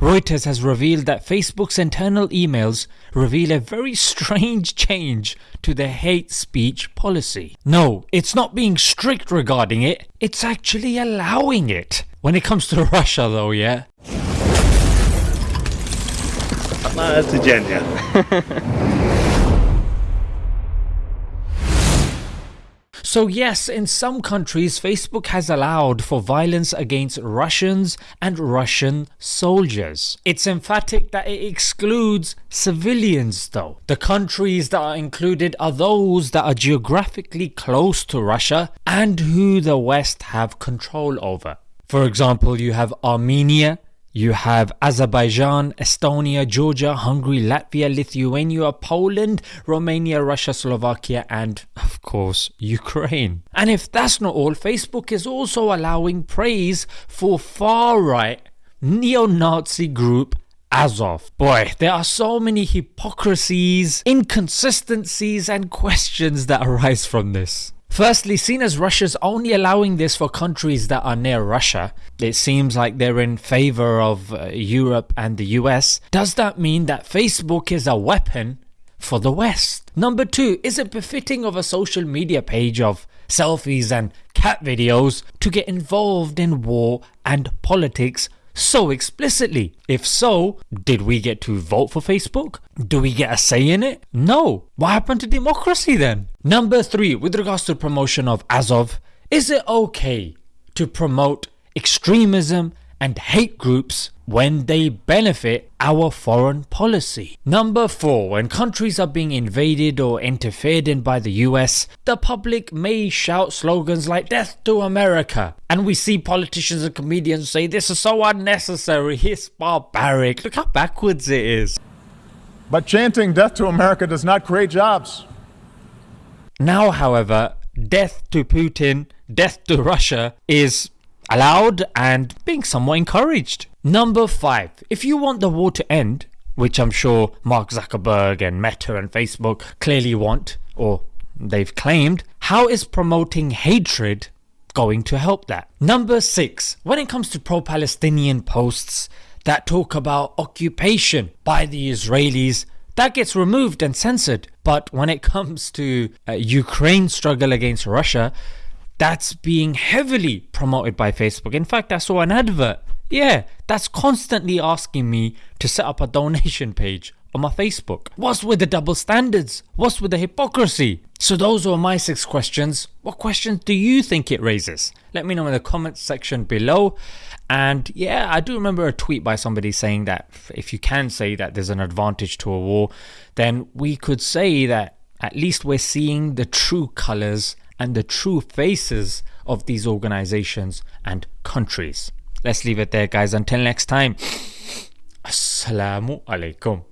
Reuters has revealed that Facebook's internal emails reveal a very strange change to their hate speech policy. No, it's not being strict regarding it, it's actually allowing it. When it comes to Russia though, yeah? Macie dziennie. So, yes, in some countries, Facebook has allowed for violence against Russians and Russian soldiers. It's emphatic that it excludes civilians, though. The countries that are included are those that are geographically close to Russia and who the West have control over. For example, you have Armenia, you have Azerbaijan, Estonia, Georgia, Hungary, Latvia, Lithuania, Poland, Romania, Russia, Slovakia, and of course, Ukraine. And if that's not all, Facebook is also allowing praise for far right neo Nazi group Azov. Boy, there are so many hypocrisies, inconsistencies, and questions that arise from this. Firstly, seen as Russia's only allowing this for countries that are near Russia, it seems like they're in favor of uh, Europe and the US. Does that mean that Facebook is a weapon for the West? Number two, is it befitting of a social media page of selfies and cat videos to get involved in war and politics so explicitly? If so, did we get to vote for Facebook? Do we get a say in it? No. What happened to democracy then? Number three, with regards to promotion of Azov, is it okay to promote extremism and hate groups when they benefit our foreign policy. Number 4. When countries are being invaded or interfered in by the US, the public may shout slogans like Death to America. And we see politicians and comedians say this is so unnecessary, it's barbaric. Look how backwards it is. But chanting Death to America does not create jobs. Now, however, death to Putin, death to Russia is allowed and being somewhat encouraged. Number 5. If you want the war to end, which I'm sure Mark Zuckerberg and Meta and Facebook clearly want, or they've claimed, how is promoting hatred going to help that? Number 6. When it comes to pro Palestinian posts that talk about occupation by the Israelis, that gets removed and censored. But when it comes to uh, Ukraine's struggle against Russia, that's being heavily promoted by Facebook. In fact, I saw an advert. Yeah, that's constantly asking me to set up a donation page on my Facebook. What's with the double standards? What's with the hypocrisy? So, those were my six questions. What questions do you think it raises? Let me know in the comments section below. And yeah, I do remember a tweet by somebody saying that if you can say that there's an advantage to a war, then we could say that at least we're seeing the true colors and the true faces of these organizations and countries. Let's leave it there, guys. Until next time, Assalamu alaikum.